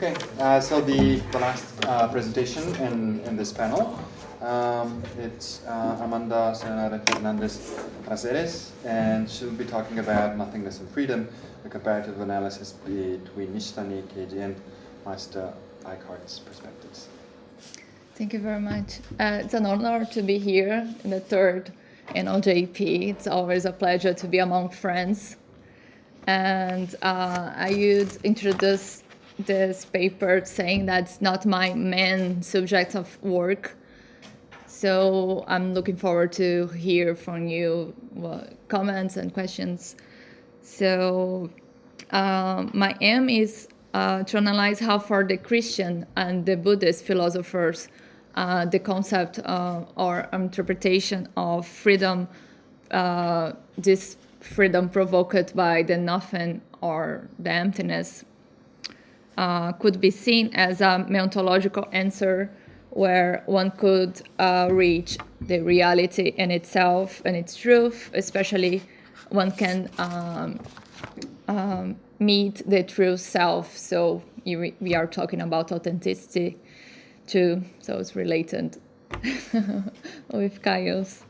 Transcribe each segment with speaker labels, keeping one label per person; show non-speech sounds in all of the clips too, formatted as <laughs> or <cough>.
Speaker 1: Okay, uh, so the, the last uh, presentation in, in this panel, um, it's uh, Amanda Sayonara Fernandez Raceres, and she'll be talking about nothingness and freedom, a comparative analysis between Nishitani, Keiji, and Meister Eckhart's perspectives.
Speaker 2: Thank you very much. Uh, it's an honor to be here in the third NLJP. It's always a pleasure to be among friends. And uh, I would introduce this paper saying that's not my main subject of work. So I'm looking forward to hear from you well, comments and questions. So uh, my aim is uh, to analyze how far the Christian and the Buddhist philosophers uh, the concept uh, or interpretation of freedom, uh, this freedom provoked by the nothing or the emptiness, uh, could be seen as a methodological answer where one could uh, reach the reality in itself and its truth, especially one can um, um, meet the true self. So you, we are talking about authenticity too, so it's related <laughs> with Caio's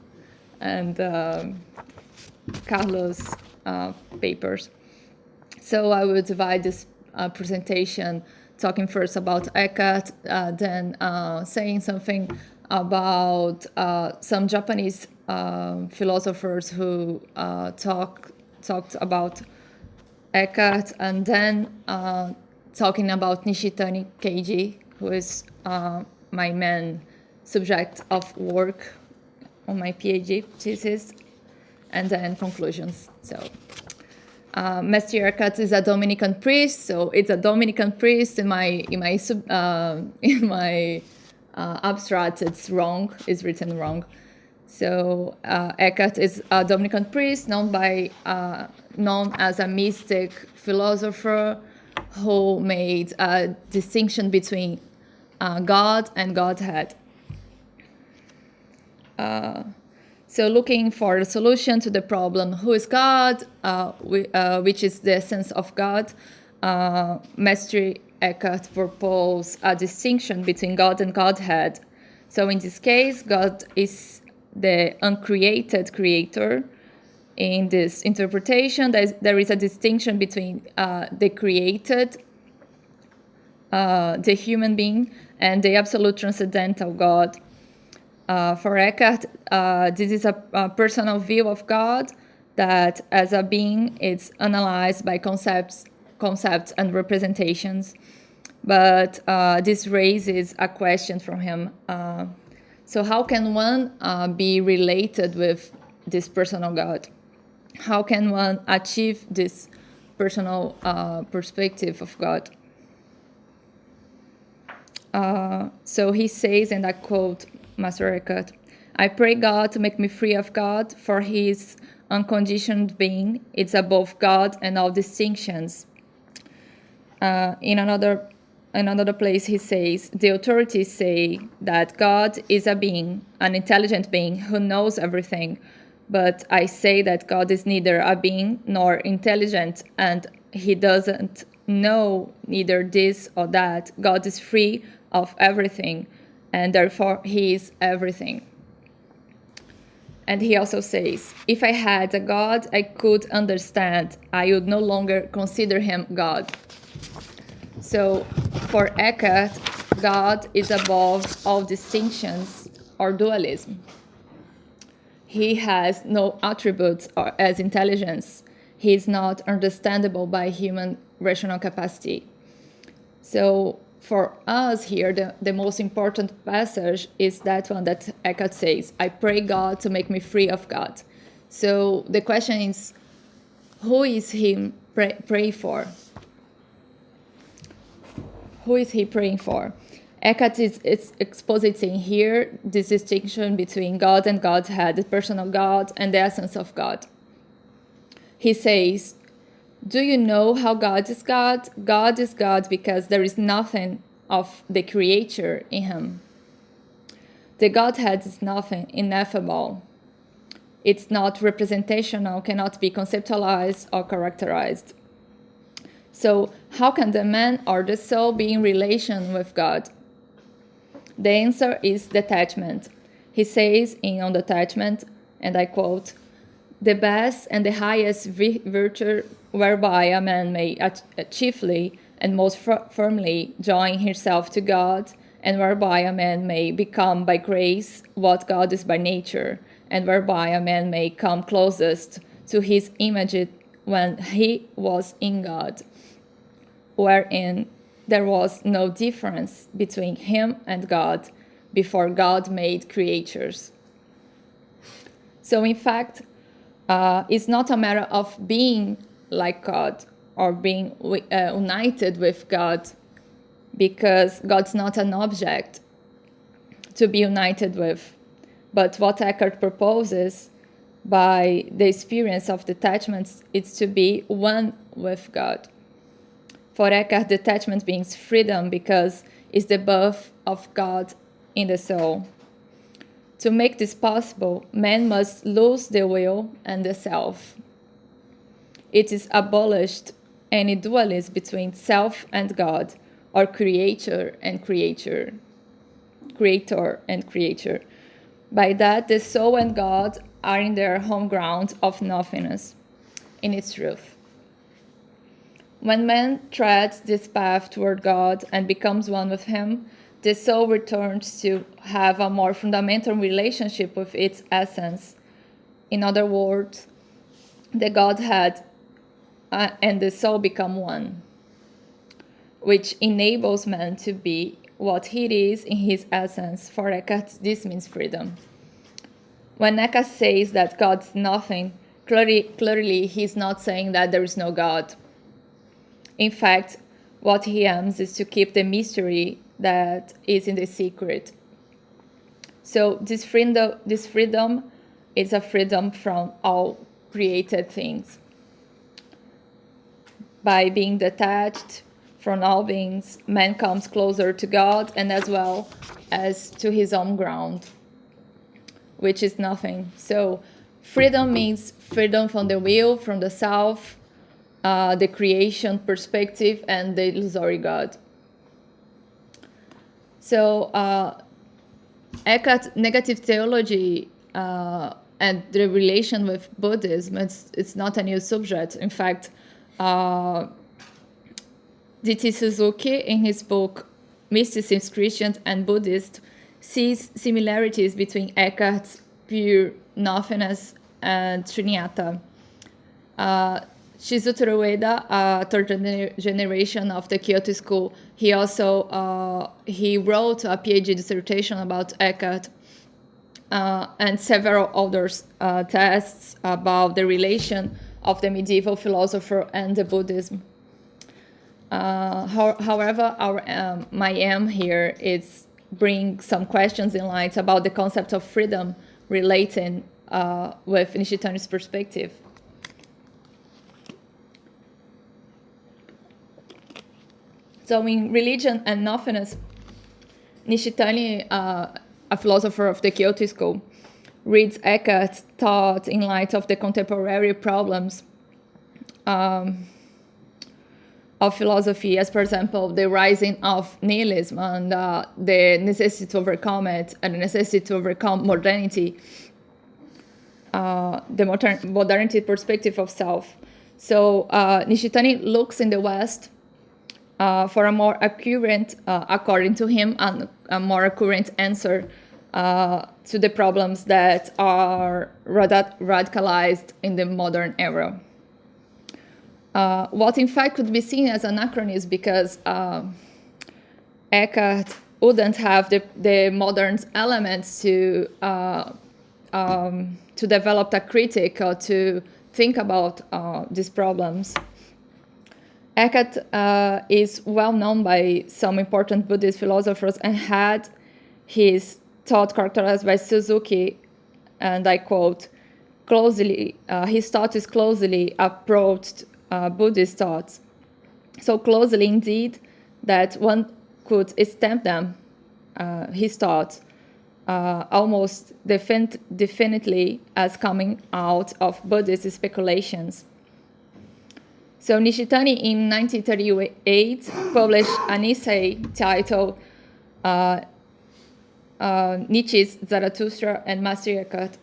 Speaker 2: and um, Carlos' uh, papers. So I will divide this uh, presentation talking first about Eckhart, uh, then uh, saying something about uh, some Japanese um, philosophers who uh, talk talked about Eckhart, and then talking about Nishitani Keiji, who is uh, my main subject of work on my PhD thesis, and then conclusions. So, uh, Eckhart is a Dominican priest, so it's a Dominican priest in my in my uh, <laughs> in my uh, abstract. It's wrong. It's written wrong. So uh, Eckhart is a Dominican priest known by uh, known as a mystic philosopher who made a distinction between uh, God and Godhead. Uh, so looking for a solution to the problem, who is God, uh, we, uh, which is the essence of God, uh, Master Eckhart proposed a distinction between God and Godhead. So in this case, God is the uncreated creator. In this interpretation, there is a distinction between uh, the created, uh, the human being, and the absolute transcendental God. Uh, for Eckhart, uh, this is a, a, personal view of God that, as a being, it's analyzed by concepts, concepts and representations. But uh, this raises a question from him. Uh, so, how can one uh, be related with this personal God? How can one achieve this personal uh, perspective of God? So he says, and I quote Master Eckhart, I pray God to make me free of God, for he is unconditioned being. It's above God and all distinctions. Uh, in another another place he says, the authorities say that God is a being, an intelligent being who knows everything. But I say that God is neither a being nor intelligent, and he doesn't know neither this or that. God is free of everything, and therefore he is everything. And he also says, if I had a God I could understand, I would no longer consider him God. So for Eckhart, God is above all distinctions or dualism. He has no attributes or, as intelligence. He is not understandable by human rational capacity. So for us here, the, the most important passage is that one that Eckhart says, I pray God to make me free of God. So the question is, who is he pray, pray for? Who is he praying for? Eckhart is, is expositing here this distinction between God and Godhead, the personal God and the essence of God. He says, do you know how God is God? God is God because there is nothing of the creature in him. The Godhead is nothing, ineffable. It's not representational, cannot be conceptualized or characterized. So, how can the man or the soul be in relation with God? The answer is detachment. He says in On Detachment, and I quote, the best and the highest virtue whereby a man may chiefly and most firmly join himself to God, and whereby a man may become by grace what God is by nature, and whereby a man may come closest to his image when he was in God, wherein there was no difference between him and God before God made creatures. So, in fact, uh, it's not a matter of being like God or being uh, united with God because God's not an object to be united with. But what Eckhart proposes by the experience of detachment is to be one with God. For Eckhart, detachment means freedom because it's the birth of God in the soul. To make this possible, man must lose the will and the self. It is abolished any dualism between self and God, or creator and creature, creator and creature. By that, the soul and God are in their home ground of nothingness, in its truth. When man treads this path toward God and becomes one with Him, the soul returns to have a more fundamental relationship with its essence. In other words, the Godhead uh, and the soul become one, which enables man to be what he is in his essence. For Eckhart, this means freedom. When Eckhart says that God's nothing, clearly, clearly he's not saying that there is no God. In fact, what he aims is to keep the mystery that is in the secret. So this freedom, this freedom is a freedom from all created things by being detached from all beings, man comes closer to God and as well as to his own ground, which is nothing. So, freedom means freedom from the will, from the self, uh, the creation perspective, and the illusory God. So, uh, negative theology uh, and the relation with Buddhism, it's, it's not a new subject. In fact, uh, D.T. Suzuki, in his book Mysticism, Christian and Buddhist, sees similarities between Eckhart's pure nothingness and Shunyata. Uh, Shizuteru Ueda, uh, third gener generation of the Kyoto School, he also uh, he wrote a PhD dissertation about Eckhart uh, and several other uh, tests about the relation of the medieval philosopher and the Buddhism. Uh, how, however, our, um, my aim here is bring some questions in light about the concept of freedom relating uh, with Nishitani's perspective. So in Religion and Nothingness, Nishitani, uh, a philosopher of the Kyoto school, reads Eckhart's thought in light of the contemporary problems um, of philosophy, as for example, the rising of nihilism and uh, the necessity to overcome it and the necessity to overcome modernity, uh, the modern, modernity perspective of self. So uh, Nishitani looks in the West for a more accurate, uh, according to him, and a more accurate answer uh, to the problems that are radicalized in the modern era. Uh, what in fact could be seen as anachronism because uh, Eckhart wouldn't have the, the modern elements to, uh, um, to develop a critic or to think about uh, these problems. Eckhart uh, is well known by some important Buddhist philosophers and had his thought characterized by Suzuki, and I quote, closely, uh, his thought is closely approached uh, Buddhist thoughts. So closely indeed that one could stamp them, uh, his thoughts, uh, almost defin definitely as coming out of Buddhist speculations. So Nishitani in 1938 published an essay titled uh, uh, Nietzsche's Zarathustra and Master Eckhart.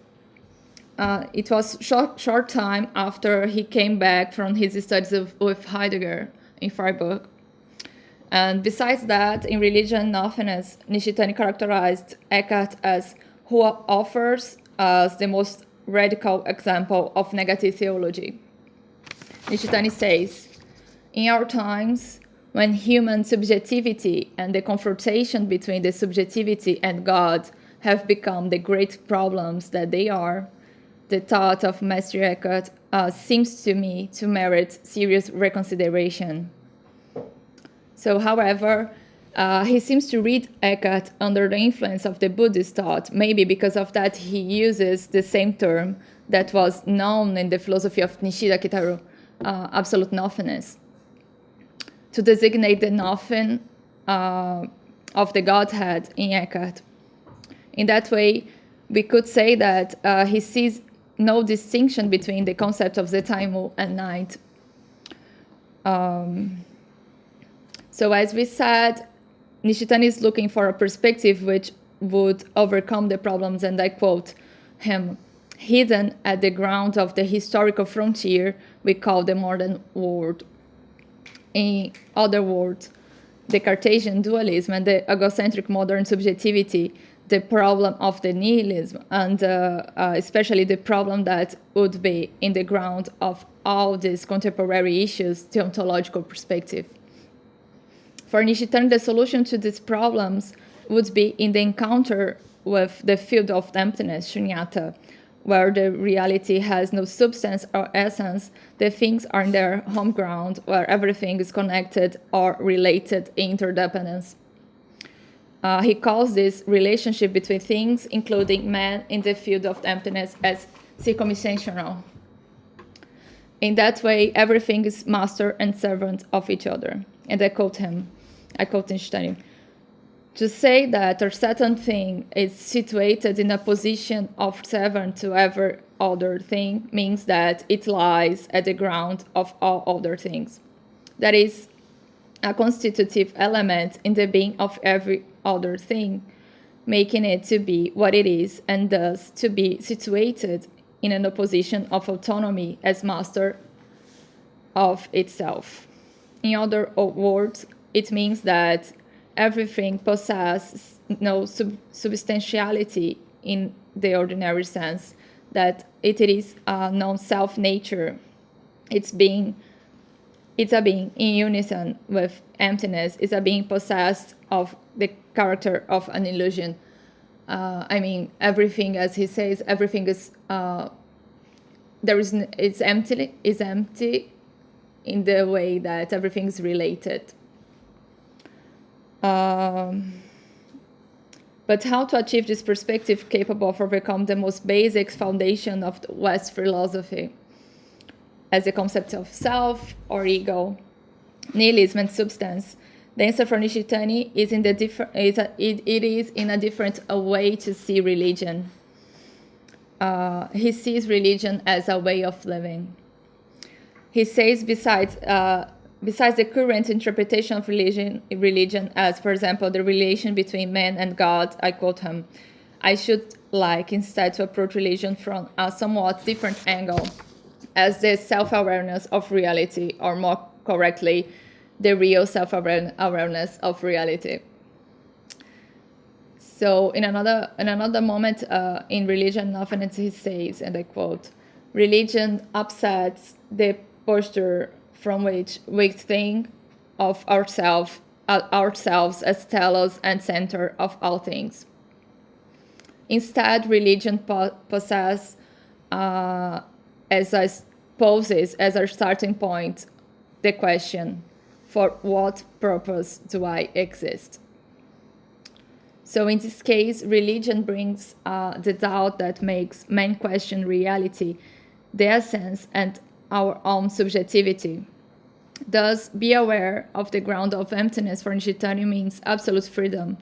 Speaker 2: Uh, it was short, short time after he came back from his studies of, with Heidegger in Freiburg. And besides that, in Religion and Nothingness, Nishitani characterized Eckhart as who offers us the most radical example of negative theology. Nishitani says, in our times, when human subjectivity and the confrontation between the subjectivity and God have become the great problems that they are, the thought of Master Eckhart uh, seems to me to merit serious reconsideration. So, however, uh, he seems to read Eckhart under the influence of the Buddhist thought. Maybe because of that, he uses the same term that was known in the philosophy of Nishida Kitaro, uh, absolute nothingness, to designate the nothing uh, of the Godhead in Eckhart. In that way, we could say that uh, he sees no distinction between the concept of the time and night. Um, so as we said, Nishitani is looking for a perspective which would overcome the problems, and I quote him, hidden at the ground of the historical frontier we call the modern world. In other words, the Cartesian dualism and the egocentric modern subjectivity the problem of the nihilism and uh, uh, especially the problem that would be in the ground of all these contemporary issues, the ontological perspective. For Nishitani, the solution to these problems would be in the encounter with the field of emptiness, shunyata, where the reality has no substance or essence, the things are in their home ground, where everything is connected or related interdependence. Uh, he calls this relationship between things, including man, in the field of emptiness, as circuminsessional. In that way, everything is master and servant of each other. And I quote him, I quote Einstein, to say that a certain thing is situated in a position of servant to every other thing means that it lies at the ground of all other things. That is a constitutive element in the being of every other thing, making it to be what it is and thus to be situated in an opposition of autonomy as master of itself. In other words, it means that everything possesses no sub- substantiality in the ordinary sense, that it is a non-self nature. It's being it's a being in unison with emptiness, it's a being possessed of the character of an illusion. Uh, I mean, everything, as he says, everything is uh, there is it's empty is empty in the way that everything is related. Um, but how to achieve this perspective capable of overcome the most basic foundation of West philosophy as the concept of self or ego, nihilism and substance the answer for Nishitani is in the different. Is a, it, it is in a different a way to see religion. Uh, he sees religion as a way of living. He says, besides, uh, besides the current interpretation of religion, religion as, for example, the relation between man and God, I quote him, I should like instead to approach religion from a somewhat different angle, as the self-awareness of reality, or more correctly, the real self-awareness of reality. So in another in another moment uh, in religion, nothingness he says, and I quote, "Religion upsets the posture from which we think of ourselves uh, ourselves as telos and center of all things. Instead, religion po- possesses uh, as poses as our starting point the question for what purpose do I exist? So in this case, religion brings uh, the doubt that makes men question reality, their sense, and our own subjectivity. Thus, be aware of the ground of emptiness for Nishitani means absolute freedom.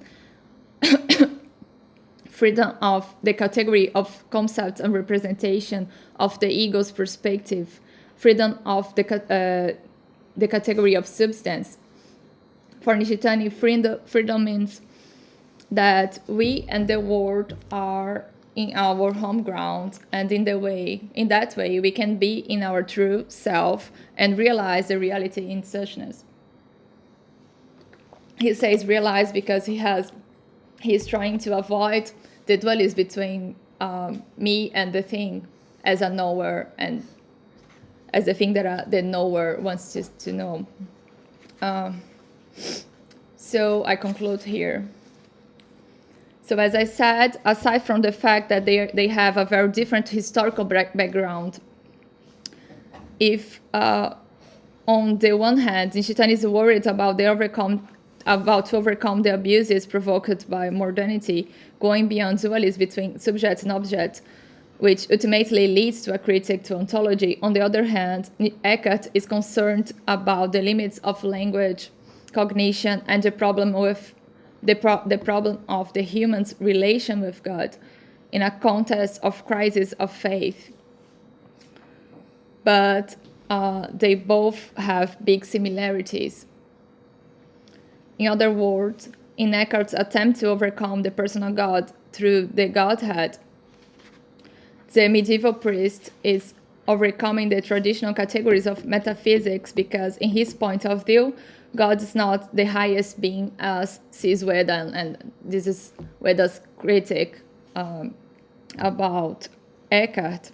Speaker 2: <coughs> freedom of the category of concepts and representation of the ego's perspective freedom of the, uh, the category of substance. For Nishitani, freedom, freedom means that we and the world are in our home ground and in the way in that way we can be in our true self and realize the reality in suchness. He says realize because he has he's trying to avoid the dualism between um, me and the thing as a knower and as the thing that uh, the knower wants to, to know. Um, so i conclude here so as I said, aside from the fact that they, they have a very different historical background, if uh, on the one hand, Nishitani is worried about the overcome about to overcome the abuses provoked by modernity, going beyond dualism between subject and object, which ultimately leads to a critique to ontology. On the other hand, Eckhart is concerned about the limits of language, cognition, and the problem with the, pro the problem of the human's relation with God in a context of crisis of faith. But uh, they both have big similarities. In other words, in Eckhart's attempt to overcome the personal God through the Godhead, the medieval priest is overcoming the traditional categories of metaphysics because, in his point of view, God is not the highest being as sees Ueda, and this is Ueda's critic um, about Eckhart.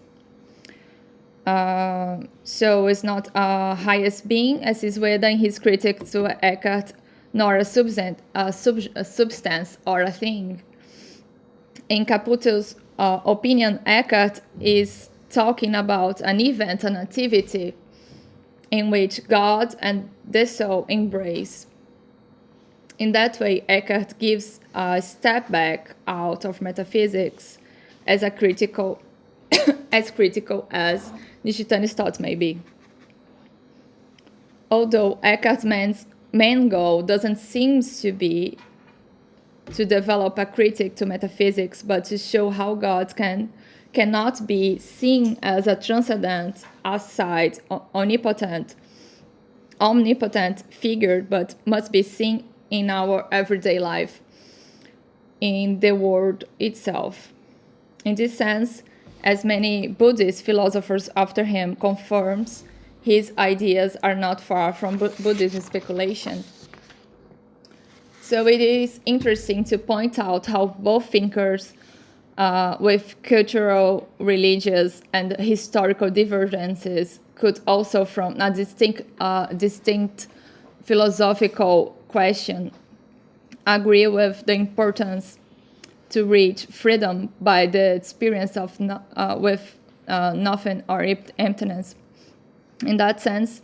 Speaker 2: Uh, so it's not a highest being as is Ueda his critic to Eckhart, nor a substance, a, sub, a substance or a thing. In Caputo's uh, opinion, Eckhart is talking about an event, an activity, in which God and the soul embrace. In that way, Eckhart gives a step back out of metaphysics as a critical, <coughs> as critical as Nishitani's thoughts may be. Although Eckhart's main goal doesn't seem to be to develop a critique to metaphysics, but to show how God can cannot be seen as a transcendent, aside, omnipotent, omnipotent figure, but must be seen in our everyday life, in the world itself. In this sense, as many Buddhist philosophers after him confirms, his ideas are not far from Buddhist speculation. So it is interesting to point out how both thinkers uh, with cultural, religious, and historical divergences could also, from a distinct, uh, distinct philosophical question, agree with the importance to reach freedom by the experience of no, uh, with uh, nothing or emptiness. In that sense,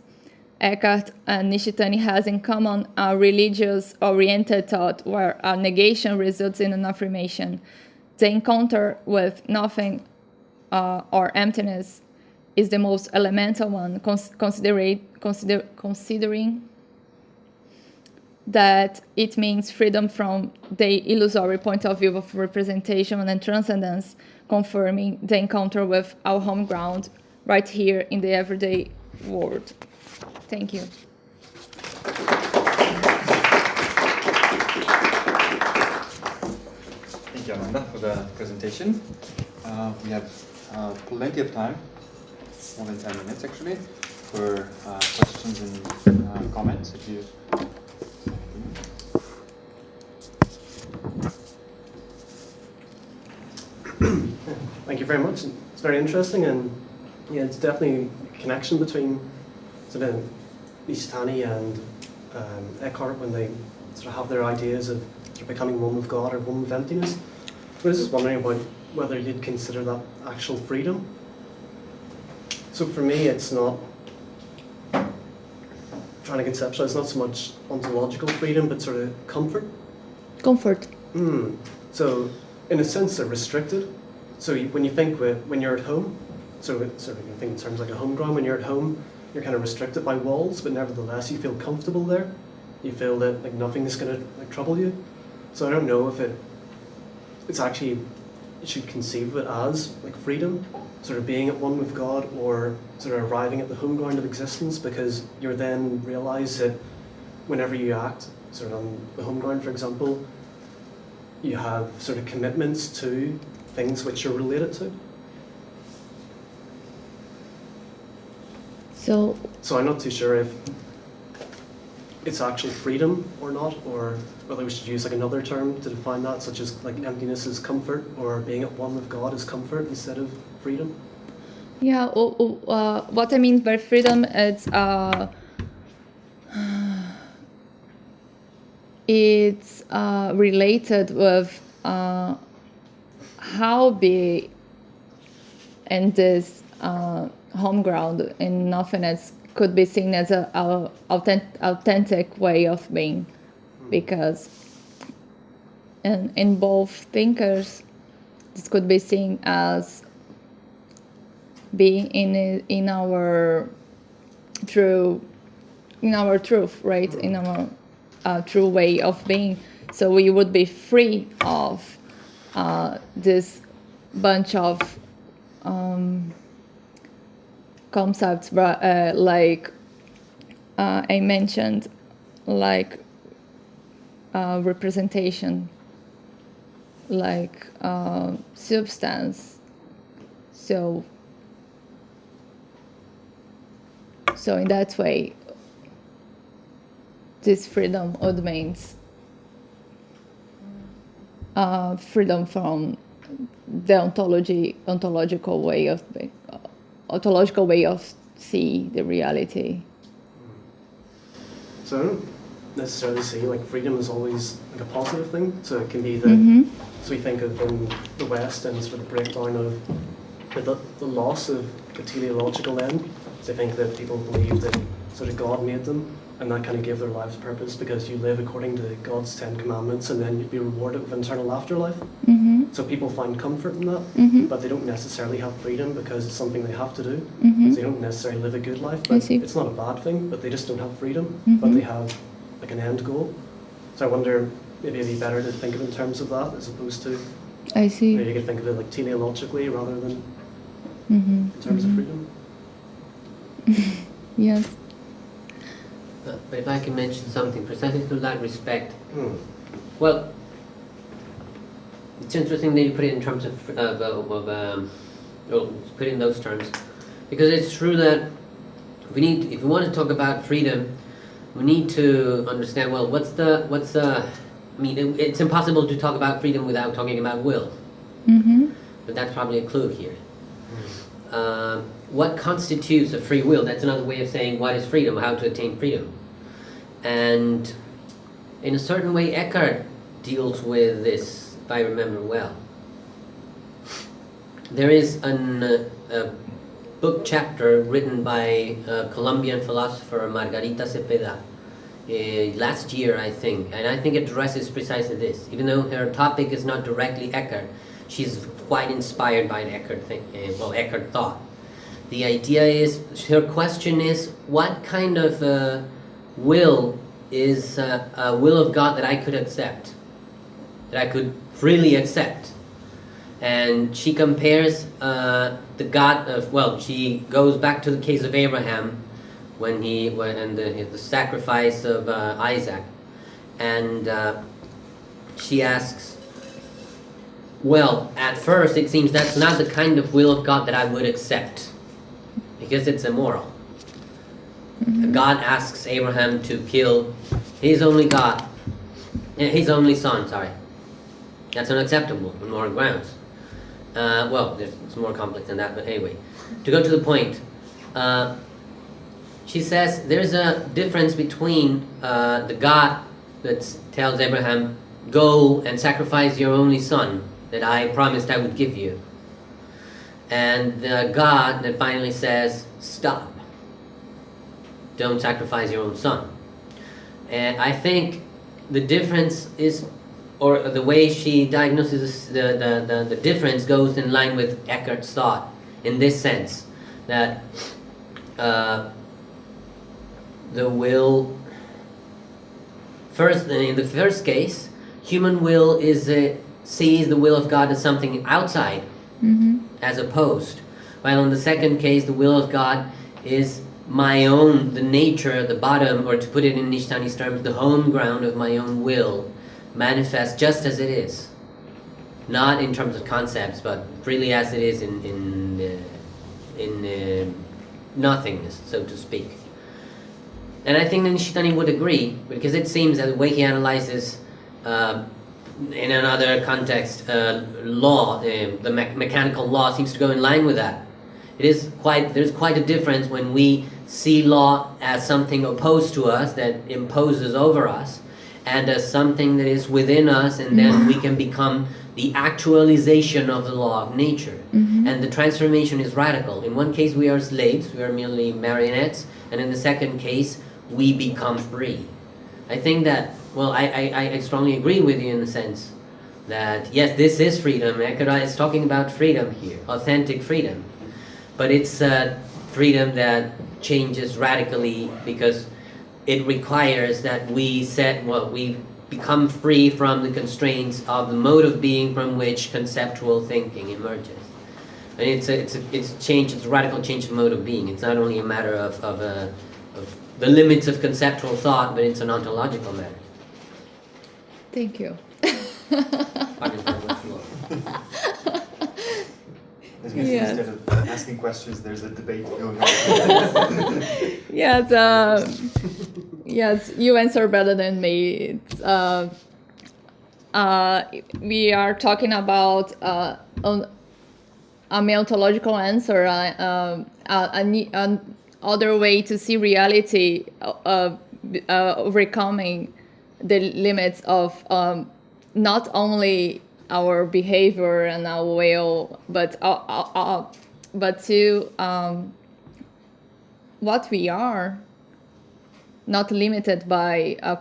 Speaker 2: Eckhart and Nishitani has in common a religious-oriented thought where a negation results in an affirmation the encounter with nothing uh, or emptiness is the most elemental one, cons consider considering that it means freedom from the illusory point of view of representation and transcendence, confirming the encounter with our home ground right here in the everyday world. Thank you.
Speaker 1: Amanda, for the presentation. Uh, we have uh, plenty of time, more than 10 minutes actually, for uh, questions and uh, comments if you
Speaker 3: Thank you very much. It's very interesting and yeah, it's definitely a connection between sort of Nishitani and um, Eckhart when they sort of have their ideas of becoming one with God or one with emptiness. I was just wondering about whether you'd consider that actual freedom. So for me, it's not trying to conceptualize. It's not so much ontological freedom, but sort of comfort.
Speaker 2: Comfort.
Speaker 3: Mm. So in a sense, they're restricted. So you, when you think when you're at home, so so you think in terms like a home ground. When you're at home, you're kind of restricted by walls, but nevertheless you feel comfortable there. You feel that like nothing is going to like trouble you. So I don't know if it it's actually you should conceive of it as, like freedom, sort of being at one with God or sort of arriving at the home ground of existence because you're then realize that whenever you act, sort of on the home ground, for example, you have sort of commitments to things which you're related to.
Speaker 2: So
Speaker 3: So I'm not too sure if it's actual freedom or not, or whether we should use like another term to define that, such as like emptiness is comfort, or being at one with God is comfort instead of freedom.
Speaker 2: Yeah, uh, what I mean by freedom is uh, <sighs> it's uh, related with uh, how be in this uh, home ground in nothingness could be seen as a, a authentic, authentic way of being because in, in both thinkers this could be seen as being in in our true in our truth right? In our uh, true way of being. So we would be free of uh, this bunch of um, concepts uh, like uh, i mentioned like uh, representation like uh, substance. So so in that way this freedom means uh, freedom from the ontology ontological way of be- uh, ontological way of see the reality
Speaker 3: So I don't necessarily see like freedom is always like a positive thing. So it can be that
Speaker 2: hmm
Speaker 3: so we think of in the West and sort of breakdown of the, the loss of the teleological end. So I think that people believe that sort of God made them and that kind of gave their lives purpose because you live according to God's Ten Commandments and then you'd be rewarded with eternal afterlife.
Speaker 2: hmm
Speaker 3: So people find comfort in that,
Speaker 2: hmm
Speaker 3: but they don't necessarily have freedom because it's something they have to do.
Speaker 2: hmm
Speaker 3: So they don't necessarily live a good life, but it's not a bad thing, but they just don't have freedom, but
Speaker 2: Mhm.
Speaker 3: they have like an end goal. So I wonder maybe it'd be better to think of it in terms of that as opposed to
Speaker 2: I see.
Speaker 3: maybe you could think of it like teleologically rather than
Speaker 2: hmm
Speaker 3: in terms of freedom. <laughs>
Speaker 2: Yes.
Speaker 4: Uh, But if I can mention something precisely to that respect,
Speaker 3: Hmm.
Speaker 4: well, it's interesting that you put it in terms of, of, uh, of um, well, put it in those terms, because it's true that we need, if we want to talk about freedom, we need to understand, well, what's the, what's the, I mean, it, it's impossible to talk about freedom without talking about will,
Speaker 2: hmm
Speaker 4: but that's probably a clue here. Um, what constitutes a free will? That's another way of saying what is freedom, how to attain freedom. And in a certain way, Eckhart deals with this, if I remember well. There is an, uh, a book chapter written by a Colombian philosopher Margarita Cepeda uh, last year, I think, and I think it addresses precisely this. Even though her topic is not directly Eckhart, she's quite inspired by Eckhart, think, uh, well, Eckhart thought. The idea is, her question is, what kind of uh, will is uh, a will of God that I could accept, that I could freely accept? And she compares uh, the God of, well, she goes back to the case of Abraham when he, when, and the, the sacrifice of uh, Isaac. And uh, she asks, well, at first it seems that's not the kind of will of God that I would accept because it's immoral. God asks Abraham to kill his only God, his only son, sorry. That's unacceptable on moral grounds. Uh, well, it's more complex than that, but anyway. To go to the point, uh, she says there's a difference between uh, the God that tells Abraham, go and sacrifice your only son that I promised I would give you, and the God that finally says, stop. Don't sacrifice your own son. And I think the difference is, or the way she diagnoses the, the, the, the difference goes in line with Eckhart's thought in this sense that uh, the will, first, in the first case, human will is a sees the will of God as something outside
Speaker 2: Mm-hmm.
Speaker 4: as opposed. While in the second case, the will of God is my own, the nature, the bottom, or to put it in Nishitani's terms, the home ground of my own will, manifest just as it is. Not in terms of concepts, but really as it is in in uh, in uh, nothingness, so to speak. And I think that Nishitani would agree because it seems that the way he analyzes. Uh, in another context, uh, law, uh, the me- mechanical law seems to go in line with that. It is quite there's quite a difference when we see law as something opposed to us that imposes over us, and as something that is within us, and then we can become the actualization of the law of nature. And the transformation is radical. In one case, we are slaves; we are merely marionettes, and in the second case, we become free. I think that, well, I, I, I strongly agree with you in the sense that, yes, this is freedom. Eckhart is talking about freedom here, authentic freedom. But it's a freedom that changes radically because it requires that we set, well, we become free from the constraints of the mode of being from which conceptual thinking emerges. And it's a, it's a, it's a change, it's a radical change of mode of being. It's not only a matter of, of, uh, of the limits of conceptual thought, but it's an ontological matter.
Speaker 2: Thank you.
Speaker 1: As you can see,
Speaker 2: Yes.
Speaker 1: instead of asking questions, there's a debate going on. <laughs>
Speaker 2: yes, uh, yes, you answer better than me. Uh, uh, we are talking about uh, an, a ontological answer, uh, um, a, a, ne- an other way to see reality, uh, uh, overcoming the limits of um, not only our behavior and our will, but uh, uh, uh, but to um, what we are, not limited by a,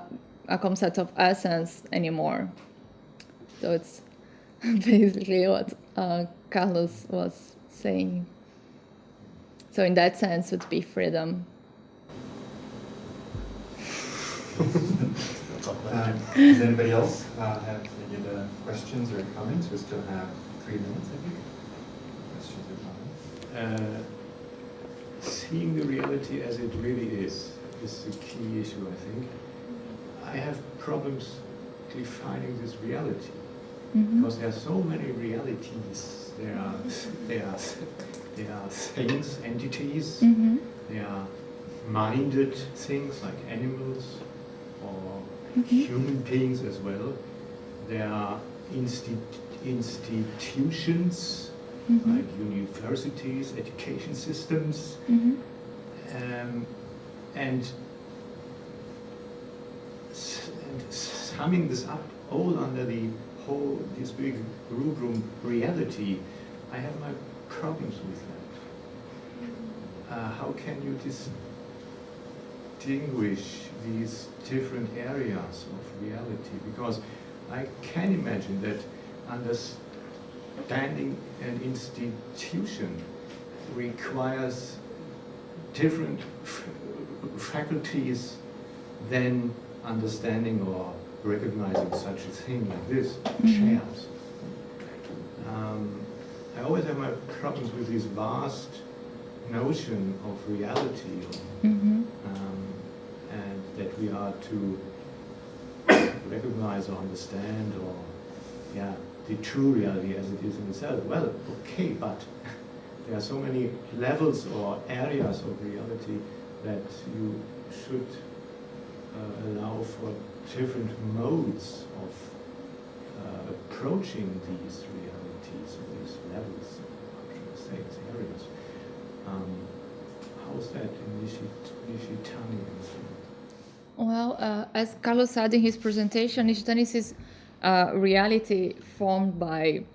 Speaker 2: a concept of essence anymore. So it's <laughs> basically what uh, Carlos was saying. So in that sense, would be freedom. <laughs>
Speaker 1: Um, does anybody else uh, have any other questions or comments? We still have three minutes, I think. Questions or comments?
Speaker 5: Uh, seeing the reality as it really is is the key issue, I think. I have problems defining this reality because there are so many realities. There are there are there are things, entities.
Speaker 2: Mm-hmm.
Speaker 5: There are minded things like animals or human beings as well. There are insti- institutions like universities, education systems,
Speaker 2: Mm-hmm.
Speaker 5: um, and, and summing this up all under the whole this big rubrum reality, I have my problems with that. Uh, how can you distinguish these different areas of reality? Because I can imagine that understanding an institution requires different faculties than understanding or recognizing such a thing like this, chairs. Um, I always have my problems with this vast notion of reality
Speaker 2: Mm-hmm.
Speaker 5: um, and that we are to recognize or understand or yeah the true reality as it is in itself. Well, okay, but there are so many levels or areas of reality that you should uh, allow for different modes of uh, approaching these realities or these levels, how should say, these areas. Um, how's that in Nishit- Nishitani?
Speaker 2: Well, uh, as Carlos said in his presentation, Nishitani sees uh, reality formed by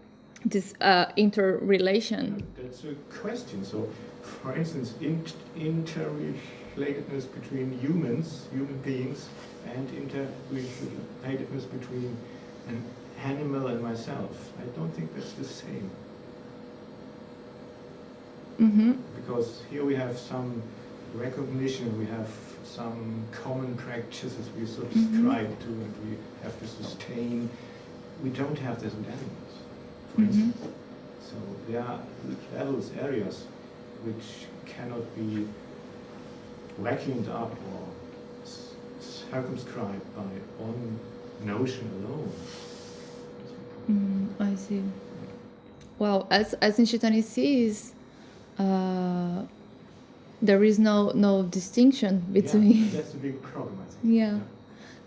Speaker 2: this uh, interrelation.
Speaker 5: That's a question. So, for instance, in, interrelatedness between humans, human beings, and interrelatedness between an animal and myself. I don't think that's the same.
Speaker 2: Mm-hmm.
Speaker 5: Because here we have some recognition, we have some common practices we subscribe to, and we have to sustain we don't have this with animals, for
Speaker 2: Mhm.
Speaker 5: instance. So there are levels, areas, which cannot be vacuumed up or circumscribed by one notion alone.
Speaker 2: Mm, I see. Well, as as Nishitani sees, uh, there is no no distinction between.
Speaker 5: Yeah, <laughs> that's a big problem, I think.
Speaker 2: Yeah.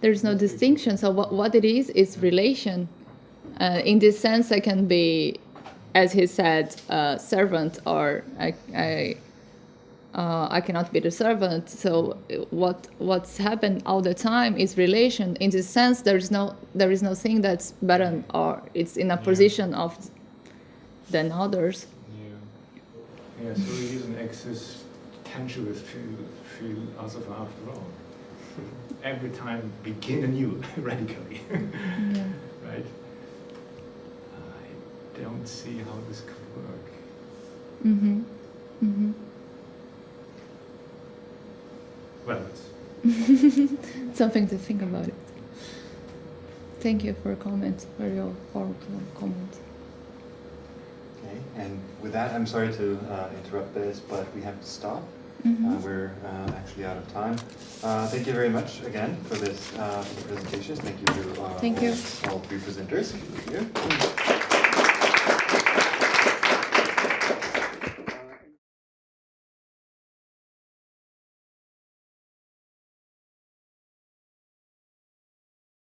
Speaker 2: there is no
Speaker 5: That's
Speaker 2: distinction. So what what it is is relation. Uh, in this sense, I can be, as he said, a servant, or I I. Uh, I cannot be the servant. So uh, what what's happened all the time is relation. In this sense, there is no there is no thing that's better or it's in a
Speaker 5: Yeah.
Speaker 2: position of than others.
Speaker 5: Yeah. Yeah, so he is an existentialist phil- philosopher after all. Every time begin anew, <laughs> radically. <laughs>
Speaker 2: Yeah.
Speaker 5: right? I don't see how this could work.
Speaker 2: Mm-hmm. Mm-hmm.
Speaker 5: Well, it's <laughs>
Speaker 2: Something to think about it. Thank you for your comment, for your thoughtful comment.
Speaker 1: Okay, and with that, I'm sorry to uh, interrupt this, but we have to stop.
Speaker 2: Mhm.
Speaker 1: Uh, we're uh, actually out of time. Uh, thank you very much again for this uh, for the. Thank you to uh,
Speaker 2: Thank
Speaker 1: all,
Speaker 2: you.
Speaker 1: all three presenters. Thank you.